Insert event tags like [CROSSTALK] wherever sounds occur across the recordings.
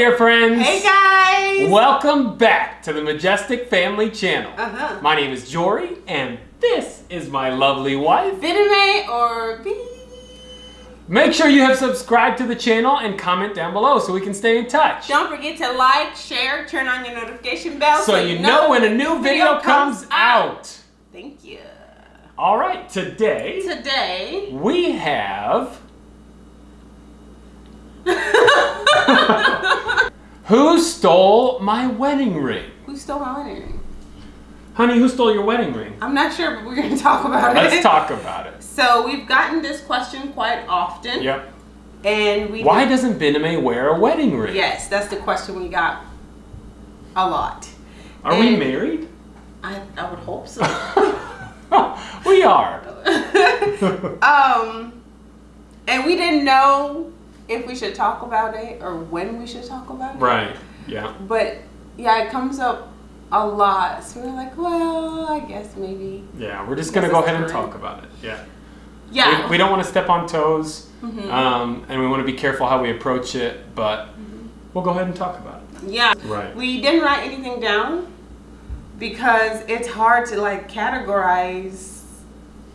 Dear friends. Hey guys! Welcome back to the Majestic Family Channel. Uh-huh. My name is Jory, and this is my lovely wife. Vitamin or B? Make sure you have subscribed to the channel and comment down below so we can stay in touch. Don't forget to like, share, turn on your notification bell so you know when a new video comes out. Thank you. All right, today Today, we have. Who stole my wedding ring? who stole my wedding ring? Honey, who stole your wedding ring? I'm not sure, but we're going [LAUGHS] to talk about it. Let's talk about it. So we've gotten this question quite often. Yep. And we Why doesn't Bename wear a wedding ring? Yes, that's the question we got a lot. Are we married? I, I would hope so. [LAUGHS] we are. [LAUGHS] um, and we didn't know if we should talk about it or when we should talk about it. Right. Yeah. But yeah, it comes up a lot. So we're like, well, I guess maybe. Yeah. We're just gonna go ahead and talk about it. Yeah. Yeah. Mm-hmm. We, we don't want to step on toes, um, and we want to be careful how we approach it, but we'll go ahead and talk about it. yeah. Right. We didn't write anything down because it's hard to like categorize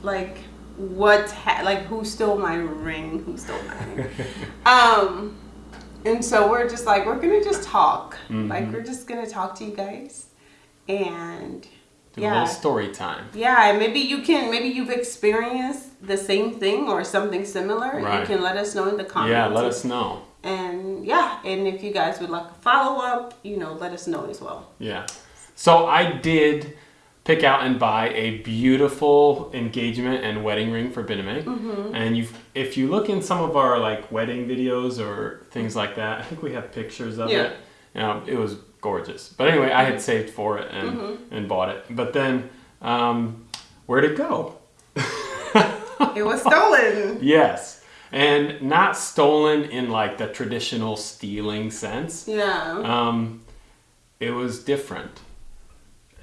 like what's ha- like who stole my ring, who stole my ring. um and so we're just like we're going to just talk. Like Mhm. we're just going to talk to you guys and Do a yeah. little story time. Yeah, and maybe you can maybe you've experienced the same thing or something similar. Right. You can let us know in the comments. Yeah. Let us know. And yeah, and if you guys would like a follow up, you know, let us know as well. Yeah. So I did pick out and buy a beautiful engagement and wedding ring for Bename. Mm-hmm. And you if you look in some of our like wedding videos or things like that, I think we have pictures of Yeah. it. You know, it was gorgeous. But anyway, I had saved for it and Mm-hmm. and bought it. But then um, where'd it go? [LAUGHS] It was stolen. Yes. And not stolen in like the traditional stealing sense. yeah. Um, it was different.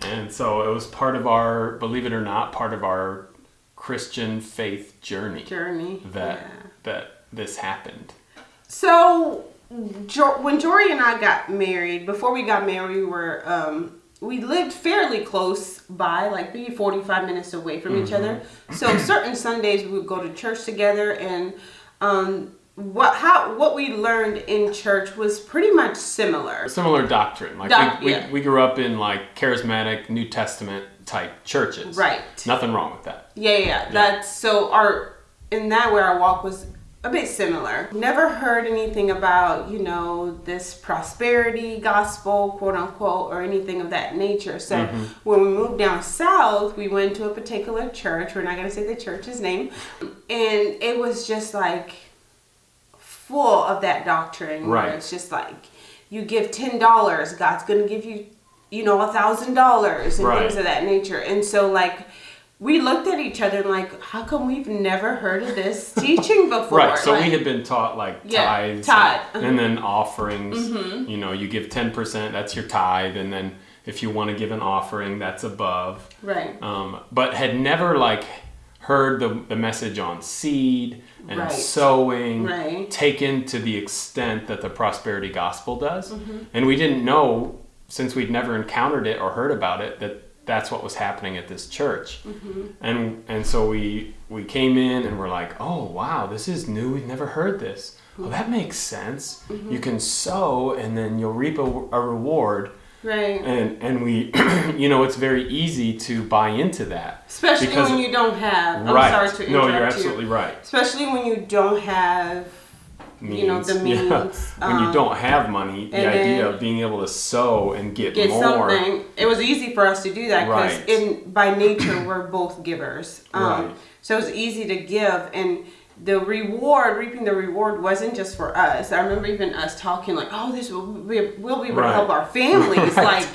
And so it was part of our, believe it or not, part of our Christian faith journey Journey. that Yeah. that this happened. So jo- when Jory and I got married, before we got married, we were um, we lived fairly close by, like maybe forty five minutes away from each other. So certain Sundays we would go to church together, and um, what how what we learned in church was pretty much similar. Similar doctrine. Like Doc- we, we, yeah. we grew up in like charismatic New Testament type churches. Right. Nothing wrong with that. Yeah, yeah, yeah. That's so our in that way our walk was a bit similar. Never heard anything about, you know, this prosperity gospel, quote unquote, or anything of that nature. So mm-hmm. when we moved down south, we went to a particular church. We're not gonna say the church's name. And it was just like full of that doctrine. where Right. It's just like you give ten dollars, God's gonna give you, you know, a thousand dollars and Right. things of that nature. And so like we looked at each other and like, how come we've never heard of this [LAUGHS] teaching before? Right. So Like, we had been taught like Yeah, tithes tithe. Mm-hmm. [LAUGHS] and, and then offerings. You know, you give 10%, that's your tithe. And then if you want to give an offering, that's above. right. um, but had never like heard the, the message on seed and Right. sowing Right. taken to the extent that the prosperity gospel does Mm-hmm. and we didn't know since we'd never encountered it or heard about it that that's what was happening at this church Mm-hmm. and and so we we came in and we're like oh wow this is new we've never heard this well that makes sense Mm-hmm. you can sow and then you'll reap a, a reward Right. and and we [CLEARS THROAT] you know it's very easy to buy into that Especially when you don't have. I'm right sorry to interrupt no you're you. absolutely right Especially when you don't have. You know, the [LAUGHS] Yeah. means, when you um, don't have money the idea of being able to sow and get, get more something. It was easy for us to do that because Right. in by nature we're both givers. Um, Right. So it's easy to give, and the reward, reaping the reward, wasn't just for us. I remember even us talking like, "Oh, this will be, we'll be able to help our families." Right.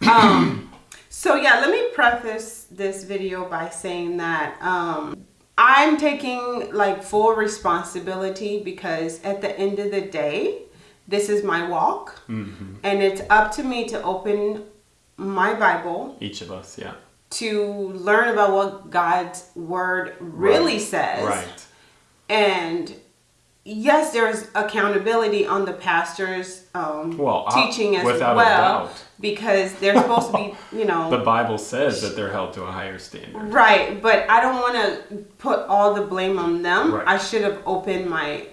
Like, um, so yeah. Let me preface this video by saying that um, I'm taking like full responsibility because at the end of the day, this is my walk, Mm-hmm. and it's up to me to open my Bible each of us yeah to learn about what God's word really Right. says right and yes, there's accountability on the pastor's um, Well, teaching as well, because they're supposed to be, [LAUGHS] you know, The Bible says that they're held to a higher standard. right. But I don't want to put all the blame on them. Right. I should have opened my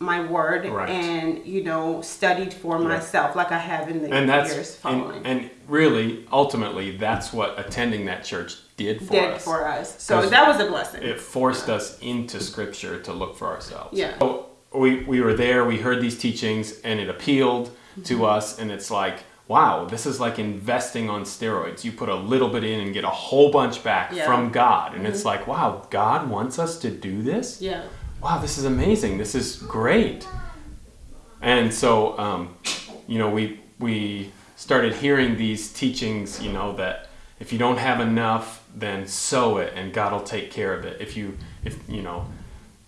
my word Right. and you know studied for myself like I have in the And that's years and, following. and really, ultimately, that's what attending that church did for did us. for us. So that was a blessing. it forced us into scripture to look for ourselves. Yeah. So we, we were there, we heard these teachings, and it appealed to Mm-hmm. us, and it's like, wow, this is like investing on steroids. You put a little bit in and get a whole bunch back Yeah. Mm-hmm. from God. And it's like, wow, God wants us to do this? yeah. Wow, this is amazing. This is great. And so, um, you know, we we started hearing these teachings. You know that if you don't have enough, then sow it, and God will take care of it. If you, if you know,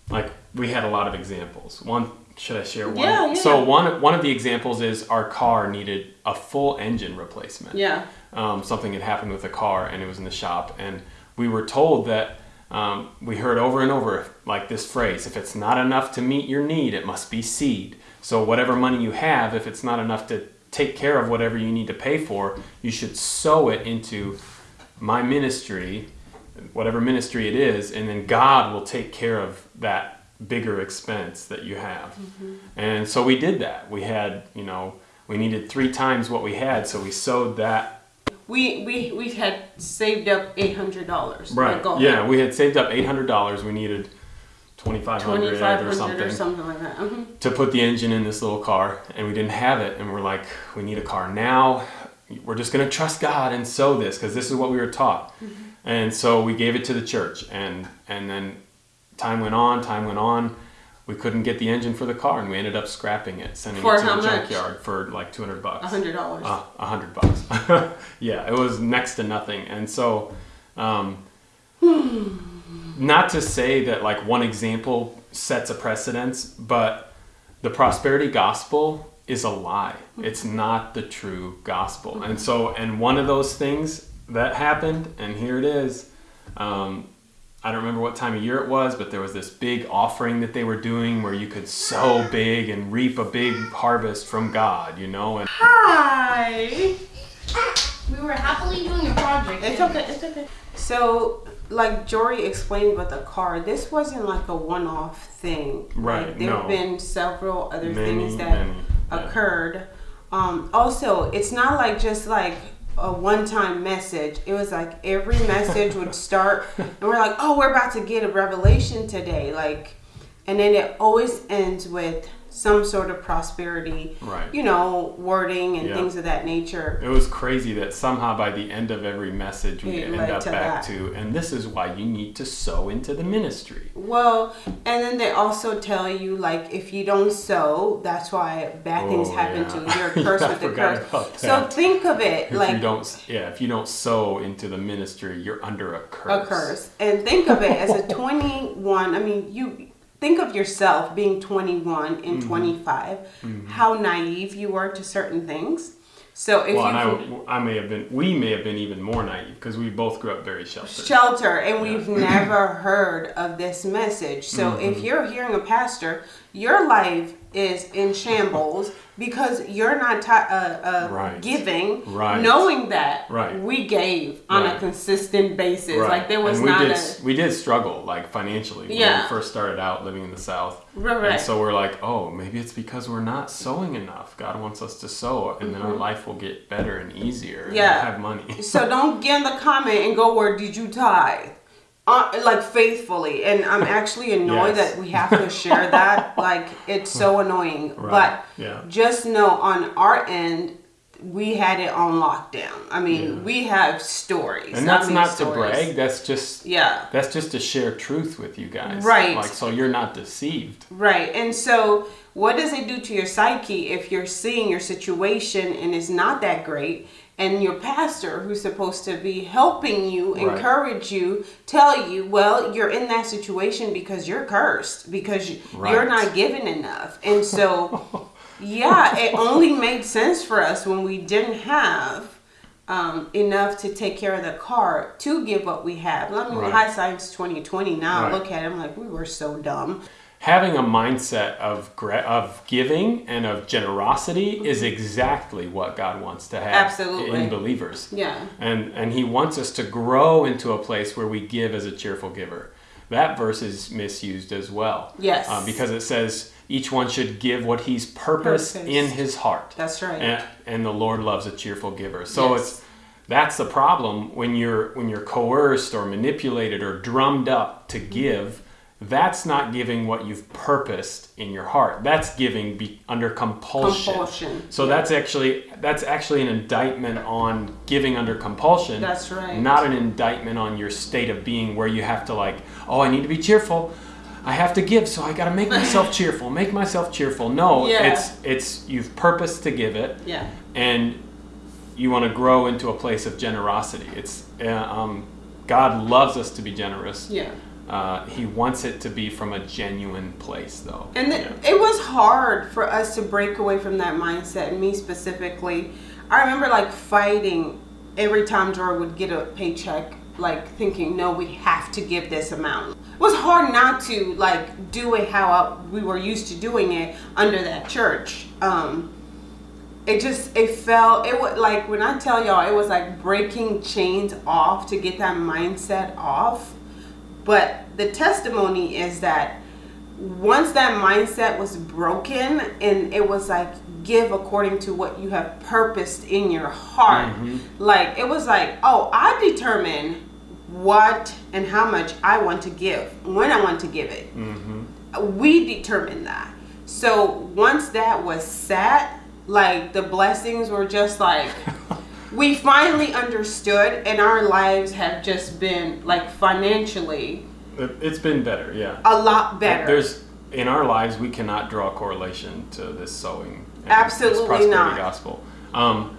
like we had a lot of examples. One, should I share one? Yeah, yeah. So one one of the examples is our car needed a full engine replacement Yeah. um, something had happened with the car and it was in the shop and we were told that um, we heard over and over like this phrase if it's not enough to meet your need it must be seed so whatever money you have if it's not enough to take care of whatever you need to pay for you should sow it into my ministry whatever ministry it is and then god will take care of that bigger expense that you have and so we did that we had you know we needed three times what we had so we sowed that We we we had saved up eight hundred dollars. Right. Yeah, we had saved up eight hundred dollars. We needed twenty five hundred or something or something like that. hmm to put the engine in this little car, and we didn't have it. And we're like, we need a car now. We're just gonna trust God and sow this because this is what we were taught. And so we gave it to the church, and and then time went on. Time went on. We couldn't get the engine for the car, and we ended up scrapping it, sending For it to the much? junkyard for like two hundred bucks. A hundred dollars. Uh, a hundred bucks. [LAUGHS] yeah, it was next to nothing. And so, um, not to say that like one example sets a precedence, but the prosperity gospel is a lie. It's not the true gospel. And so, and one of those things that happened, and here it is. Um, I don't remember what time of year it was, but there was this big offering that they were doing where you could sow [GASPS] big and reap a big harvest from God, you know, and Hi. We were happily doing a project. It's okay. It's okay. So, like Jory explained with the car, this wasn't like a one-off thing. Right, Like, there no. have been several other Many, things that many, yeah. Occurred. Um, also, it's not like just like a one-time message. It was like every message would [LAUGHS] start, and we're like, "Oh, we're about to get a revelation today," like, and then it always ends with some sort of prosperity, Right. You know, wording and Yeah. things of that nature. It was crazy that somehow by the end of every message we It end up to back that. to, and this is why you need to sow into the ministry. Well, and then they also tell you like if you don't sow, that's why bad things Oh, happen yeah. to you. You're [LAUGHS] cursed I with the curse. So think of it If you like don't, yeah, if you don't sow into the ministry, you're under a curse. a curse, and think of it as a 21. I mean, you think of yourself being 21 Mm-hmm. and 25. How naive you were to certain things. So if Well, you and I, I may have been, we may have been even more naive because we both grew up very sheltered. shelter and we've never heard of this message so Mm-hmm. if you're hearing a pastor your life is in shambles because you're not uh, uh, Right. giving Right. knowing that Right. we gave on a consistent basis Right. like there was and we not did, a we did struggle like financially when we first started out living in the south Right, and so we're like oh maybe it's because we're not sowing enough god wants us to sow and then our life will get better and easier and Mm-hmm. Yeah. we'll have money so [LAUGHS] don't get in the comment and go where did you tithe uh, like faithfully and i'm actually annoyed Yes. that we have to share that [LAUGHS] like it's so annoying Right. but Yeah. just know on our end we had it on lockdown i mean Yeah. we have stories and that's I mean, not to brag that's just yeah that's just to share truth with you guys Right. like so you're not deceived Right. And so, what does it do to your psyche if you're seeing your situation and it's not that great? And your pastor, who's supposed to be helping you, Right. encourage you, tell you, well, you're in that situation because you're cursed, because you- you're not given enough. And so, [LAUGHS] yeah, it only made sense for us when we didn't have um, enough to take care of the car to give what we have. I mean, Right. hindsight's 2020 now. I Right. look at it, I'm like, we were so dumb. Having a mindset of of giving and of generosity is exactly what God wants to have Absolutely. in believers. Yeah. And and he wants us to grow into a place where we give as a cheerful giver. That verse is misused as well. Yes. Uh, because it says each one should give what he's purposed Purposed. in his heart. That's right. And, and the Lord loves a cheerful giver. So Yes. it's that's the problem when you're when you're coerced or manipulated or drummed up to give. That's not giving what you've purposed in your heart. That's giving be, under compulsion. Compulsion. So that's actually that's actually an indictment on giving under compulsion. That's right. Not an indictment on your state of being where you have to like, oh, I need to be cheerful. I have to give, so I got to make myself [LAUGHS] cheerful. Make myself cheerful. No, Yeah. it's it's you've purposed to give it Yeah. and you want to grow into a place of generosity. It's uh, um, God loves us to be generous. Yeah. Uh, he wants it to be from a genuine place, though. And th- Yeah. it was hard for us to break away from that mindset, me specifically. I remember like fighting every time Joy would get a paycheck, like thinking, no, we have to give this amount. It was hard not to like do it how I, we were used to doing it under that church. Um, it just it felt it would like when I tell y'all it was like breaking chains off to get that mindset off. But the testimony is that once that mindset was broken and it was like give according to what you have purposed in your heart. Mm-hmm. Like it was like oh i determine what and how much i want to give when i want to give it. Mm-hmm. We determine that. So once that was set like the blessings were just like [LAUGHS] we finally understood and our lives have just been like financially It's been better, yeah. a lot better There's in our lives we cannot draw a correlation to this sowing. Absolutely this prosperity not. gospel. Um,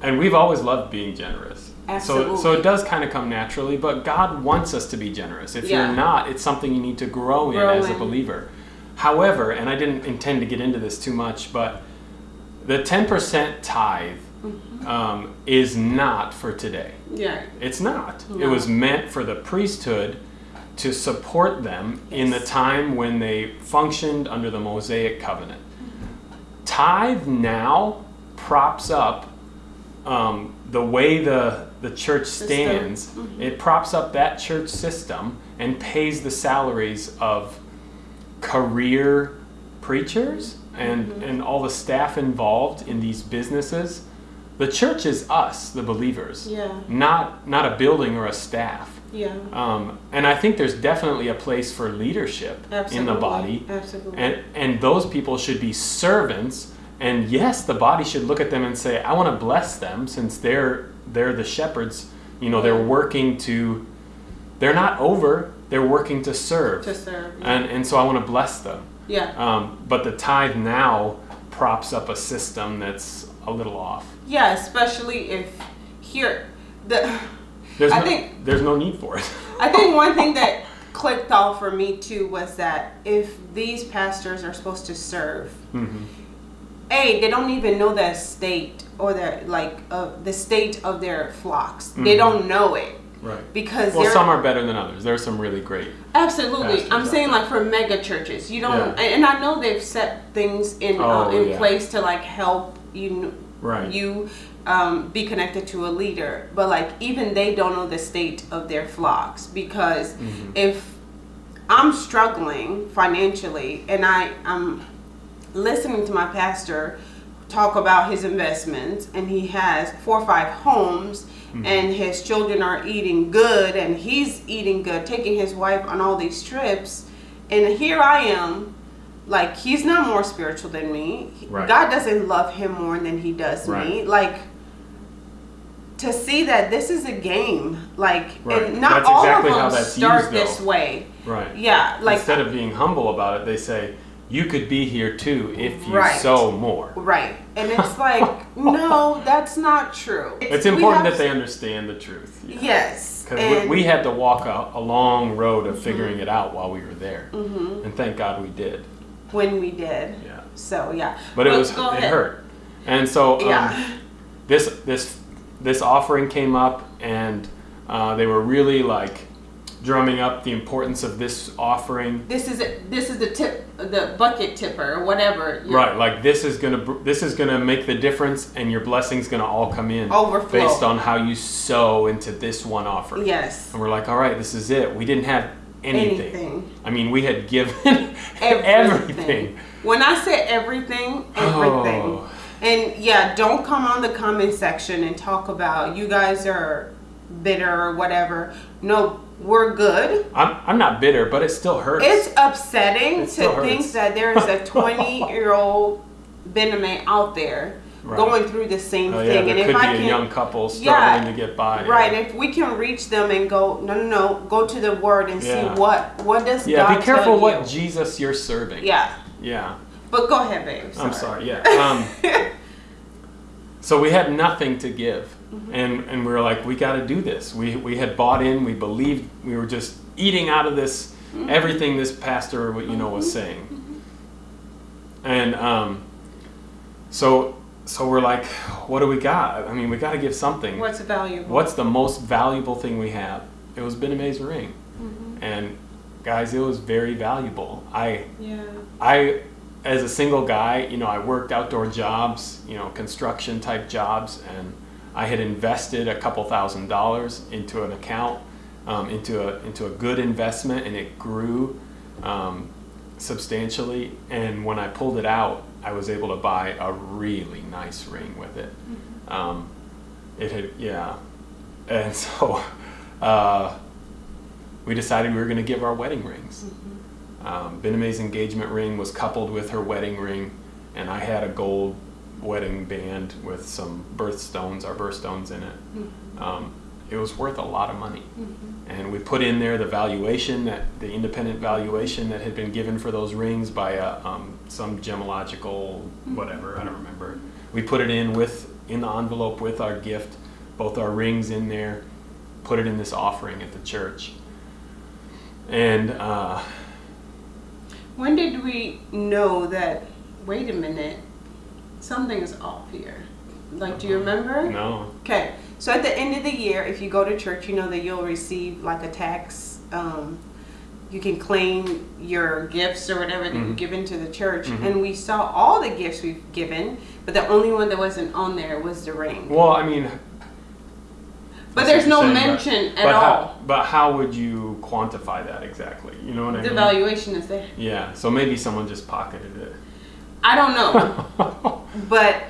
and we've always loved being generous. So, so it does kind of come naturally, but God wants us to be generous. If Yeah. you're not, it's something you need to grow in as a believer. However, and I didn't intend to get into this too much, but the 10% tithe Mm-hmm. um, is not for today. yeah It's not. It was meant for the priesthood to support them in the time when they functioned under the Mosaic covenant. Tithe now props up um, the way the the church stands. It props up that church system and pays the salaries of career preachers and Mm-hmm. and all the staff involved in these businesses. The church is us, the believers yeah not not a building or a staff. yeah Um, and I think there's definitely a place for leadership absolutely in the body, absolutely and and those people should be servants. And yes, the body should look at them and say, "I want to bless them, since they're they're the shepherds. You know, they're working to. They're not over. They're working to serve, to serve and and so I want to bless them. yeah Um, but the tithe now props up a system that's a little off. yeah especially if here the There's I no, think- there's no need for it. I think [LAUGHS] one thing that clicked off for me too was that if these pastors are supposed to serve, Mhm. a they don't even know the state or the like uh, the state of their flocks. They don't know it Right. because Mm-hmm. Well, some are better than others. There are some really great. absolutely. I'm saying there. like for mega churches, you don't, Yeah. and I know they've set things in uh, Oh, in yeah. place to like help you Right. you um, be connected to a leader, but like even they don't know the state of their flocks because Mm-hmm. if I'm struggling financially and I I'm listening to my pastor talk about his investments and he has four or five homes Mm-hmm. and his children are eating good and he's eating good taking his wife on all these trips and here I am like he's not more spiritual than me Right. God doesn't love him more than he does me like to see that this is a game like Right. and not That's all exactly of them start used, this way Right. yeah like Instead of being humble about it, they say, "You could be here too if you Right. sow more." Right. And it's like, [LAUGHS] no, that's not true. It's we important that they understand the truth. Yes. Because we, we had to walk a, a long road of figuring mm-hmm. it out while we were there, mm-hmm. and thank God we did. When we did. Yeah. So yeah. But it was it ahead. hurt, and so um, Yeah. this this this offering came up, and uh, they were really like drumming up the importance of this offering. This is a, this is the tip, the bucket tipper or whatever. You're- Right, like this is gonna this is gonna make the difference, and your blessing's gonna all come in Overflow. based on how you sow into this one offering. Yes. And we're like, all right, this is it. We didn't have anything. Anything. I mean, we had given [LAUGHS] Everything. everything. When I say everything, everything. Oh. And yeah, don't come on the comment section and talk about you guys are bitter or whatever. No, we're good. I'm, I'm not bitter, but it still hurts. It's upsetting It to think that there is a 20 year old [LAUGHS] Benjamin out there Right. going through the same oh, yeah, thing. there and could if be I a can, young couple Yeah, to get by. right, Yeah, if we can reach them and go, no, no, no, go to the word and Yeah. see what what does yeah God be careful what you. Jesus you're serving. yeah, Yeah. but go ahead, babe. I'm sorry. Yeah. [LAUGHS] Um, so we had nothing to give, and and we were like, we got to do this. We we had bought in. We believed. We were just eating out of this everything this pastor, what you know, was saying. And um, so so we're like, what do we got? I mean, we got to give something. What's valuable? What's the most valuable thing we have? It was Ben May's ring, and guys, it was very valuable. I Yeah. I, as a single guy, you know, I worked outdoor jobs, you know, construction type jobs, and I had invested a couple thousand dollars into an account, um, into a into a good investment, and it grew um, substantially. And when I pulled it out, I was able to buy a really nice ring with it. Um, it had, yeah, and [LAUGHS] so uh, we decided we were going to give our wedding rings. Um, Bename's engagement ring was coupled with her wedding ring, and I had a gold wedding band with some birthstones, our birthstones in it. Um, it was worth a lot of money, and we put in there the valuation that the independent valuation that had been given for those rings by a, um, some gemological whatever I don't remember. We put it in with in the envelope with our gift, both our rings in there, put it in this offering at the church, and. Uh, When did we know that? Wait a minute, something is off here. Like, do you remember? No. Okay, so at the end of the year, if you go to church, you know that you'll receive like a tax. Um, you can claim your gifts or whatever that you've given to the church. And we saw all the gifts we've given, but the only one that wasn't on there was the ring. Well, I mean, But there's no saying, mention but, at but all. How, but how would you quantify that exactly? You know what I mean? The valuation is there. Yeah. So maybe someone just pocketed it. I don't know. [LAUGHS] But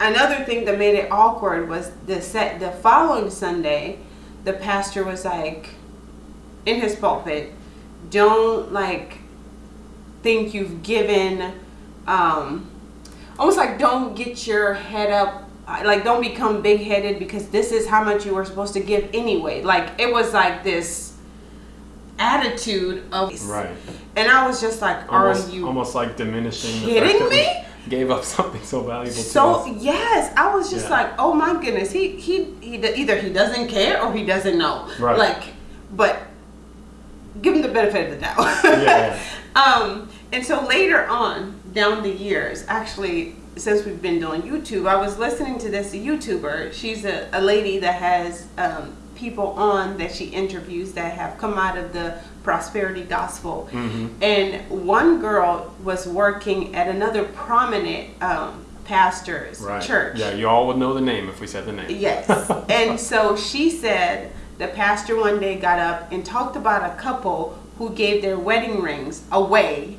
another thing that made it awkward was the set the following Sunday, the pastor was like in his pulpit, don't like think you've given um almost like don't get your head up like don't become big headed because this is how much you were supposed to give anyway. Like it was like this attitude of right. and I was just like, are Almost, you almost like diminishing. kidding me? Gave up [LAUGHS] something so valuable to So us. yes, I was just Yeah. like, oh my goodness, he he he either he doesn't care or he doesn't know. Right. Like, but give him the benefit of the doubt. [LAUGHS] Yeah. [LAUGHS] um, and so later on down the years, actually, since we've been doing YouTube, I was listening to this YouTuber. She's a, a lady that has um, people on that she interviews that have come out of the prosperity gospel. Mm-hmm. And one girl was working at another prominent um, pastor's Right. church. Yeah. You all would know the name if we said the name. Yes. [LAUGHS] and so she said the pastor one day got up and talked about a couple who gave their wedding rings away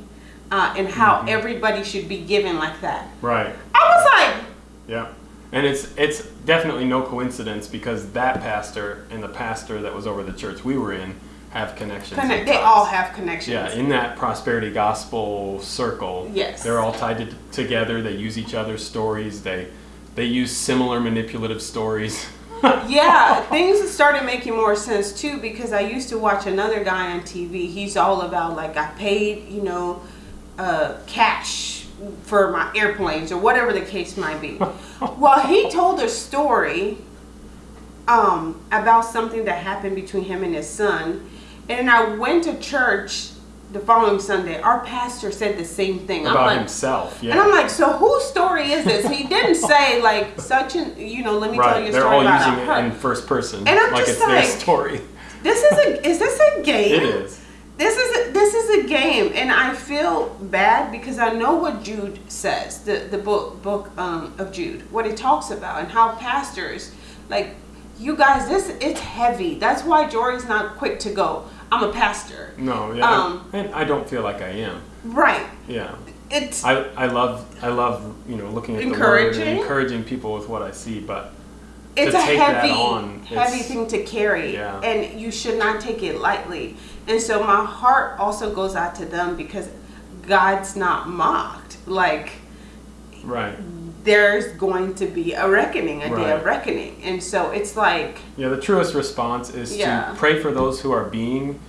uh, and how Mm-hmm. everybody should be given like that. Right. I was like, Yeah. And it's it's definitely no coincidence because that pastor and the pastor that was over the church we were in have connections. connect, they all have connections. Yeah, in that prosperity gospel circle, Yes. they're all tied to, together. They use each other's stories. They they use similar manipulative stories. [LAUGHS] yeah, things started making more sense too because I used to watch another guy on TV. He's all about like I paid, you know, uh, cash for my airplanes or whatever the case might be. [LAUGHS] well, he told a story um, about something that happened between him and his son, and I went to church the following Sunday. Our pastor said the same thing. About like, himself. Yeah, and I'm like, so whose story is this? He didn't [LAUGHS] say like such an, you know, let me tell you right. a They're story all about using it in first person, And I'm like just it's their like- story. this is a is this a [LAUGHS] game? It is. This is a, this is a game, and I feel bad because I know what Jude says, the the book book um, of Jude, what it talks about, and how pastors like you guys. This it's heavy. That's why Jory's not quick to go. I'm a pastor. No, yeah, Um, and I don't feel like I am. Right. Yeah, It's I, I love I love you know looking at the word and encouraging people with what I see, but it's to a take that heavy on, heavy thing to carry Yeah. and you should not take it lightly and so my heart also goes out to them because god's not mocked like right, there's going to be a reckoning a day of reckoning and so it's like yeah. The truest response is Yeah. to pray for those who are being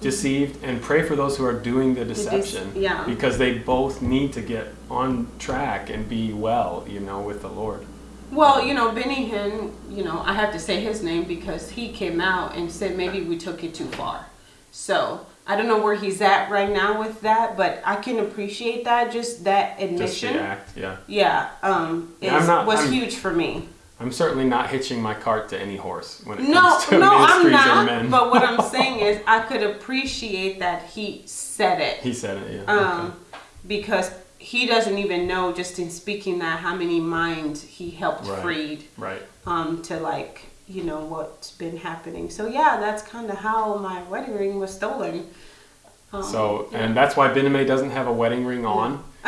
deceived and pray for those who are doing the deception. yeah. because they both need to get on track and be well, you know, with the Lord. well you know benny hinn you know i have to say his name because he came out and said maybe we took it too far so i don't know where he's at right now with that but i can appreciate that just that Just admission the act, yeah. yeah, um, is, Yeah, not- was I'm- huge for me. I'm certainly not hitching my cart to any horse when it No, comes to no, I'm not. men. But what I'm [LAUGHS] saying is, I could appreciate that he said it, he said it, yeah. um, because he doesn't even know, just in speaking that, how many minds he helped Right. freed. Right. um, to like, you know, what's been happening. So yeah, that's kind of how my wedding ring was stolen. Um, So, yeah. and that's why Bename doesn't have a wedding ring on. [LAUGHS]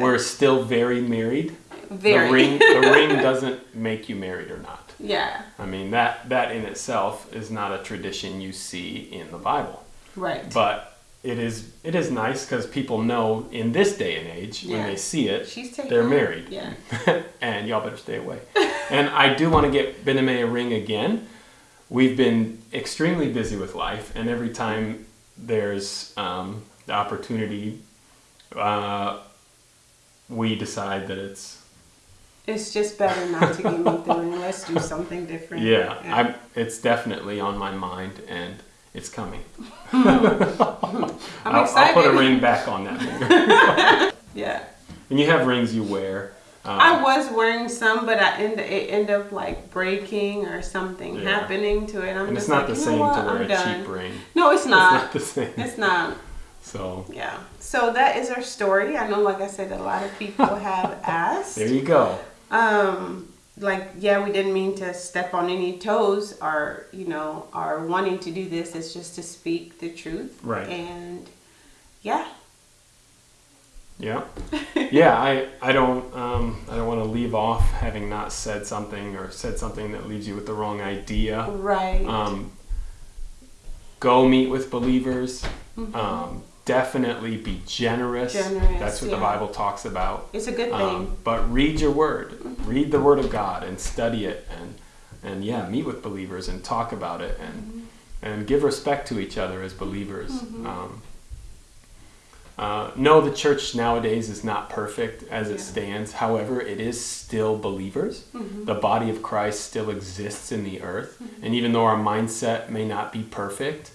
We're still very married. very, The ring, the [LAUGHS] ring doesn't make you married or not. yeah, I mean that that in itself is not a tradition you see in the Bible. right. But it is it is nice because people know in this day and age when they see it, She's they're it. married. Yeah. [LAUGHS] and y'all better stay away. and I do want to get Bename a ring again. We've been extremely busy with life, and every time there's um, the opportunity, uh, we decide that it's It's just better not to give me the ring. Let's do something different. [LAUGHS] yeah, I'm, it's definitely on my mind, and it's coming. [LAUGHS] I'm I'll, excited. I'll put a ring back on that finger. [LAUGHS] Yeah. and you have rings you wear. Um, I was wearing some, but I end it end up like breaking or something Yeah. happening to it. I'm and it's just not like, the same to wear I'm a done. cheap ring. No, it's It's not. not the same. It's not. So Yeah. So that is our story. I know, like I said, a lot of people [LAUGHS] have asked. there you go. Um, like, yeah, we didn't mean to step on any toes. Our, you know, our wanting to do this is just to speak the truth. Right. And yeah, Yeah, [LAUGHS] yeah. I I don't um, I don't want to leave off having not said something or said something that leaves you with the wrong idea. right. Um, go meet with believers. Mm-hmm. Um, definitely be generous. Generous, That's what the. Bible talks about. it's a good thing. Um, but read your word. Read the word of God and study it and and yeah, meet with believers and talk about it and Mm-hmm. and give respect to each other as believers. Um, uh, no, the church nowadays is not perfect as it Yeah. stands. However, it is still believers. Mm-hmm. The body of Christ still exists in the earth, and even though our mindset may not be perfect,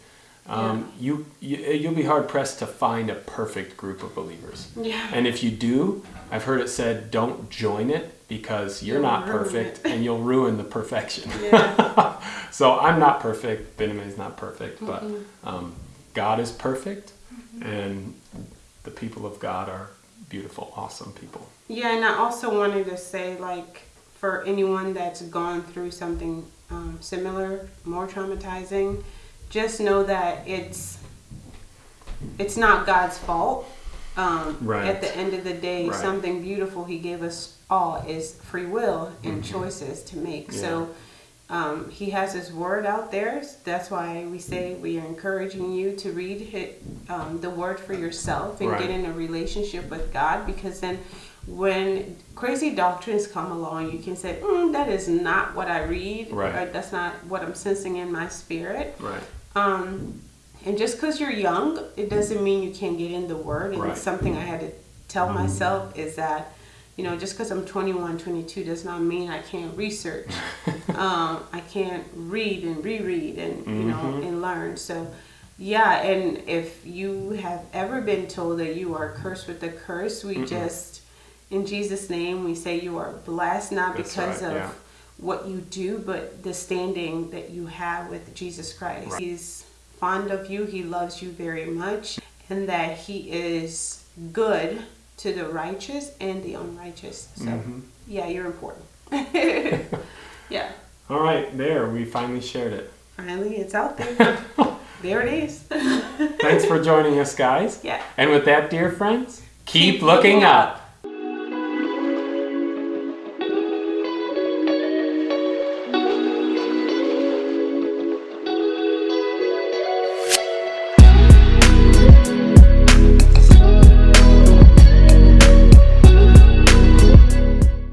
um, you, you you'll be hard pressed to find a perfect group of believers. Yeah. And if you do, I've heard it said, don't join it because you're You'll not perfect and you'll ruin the perfection. Yeah. [LAUGHS] so I'm not perfect. Benjamin is not perfect, but Mm-hmm. um, God is perfect, and the people of God are beautiful, awesome people. Yeah, and I also wanted to say, like, for anyone that's gone through something um, similar, more traumatizing, just know that it's it's not God's fault. Um, Right. At the end of the day, Right. something beautiful He gave us all is free will and choices to make. Mm-hmm. Yeah. So. Um, he has his word out there. That's why we say we are encouraging you to read hit, um, the word for yourself and Right. get in a relationship with God because then when crazy doctrines come along, you can say, mm, that is not what I read, Right. or that's not what I'm sensing in my spirit. Right. Um, and just because you're young, it doesn't mean you can't get in the word. And Right. something I had to tell myself is that, you know, just because I'm 21, 22 does not mean I can't research. [LAUGHS] um, I can't read and reread and, you know, Mhm. and learn. So, yeah, and if you have ever been told that you are cursed with a curse, we just, in Jesus' name, we say you are blessed, not That's because right, of yeah. What you do, but the standing that you have with Jesus Christ. He's fond of you, he loves you very much, and that he is good to the righteous and the unrighteous. So, mm-hmm. yeah, you're important. [LAUGHS] yeah, All right, there, we finally shared it. finally, it's out there. [LAUGHS] there it is. Thanks for joining us, guys. Yeah. And with that, dear friends, keep, Keep looking looking up.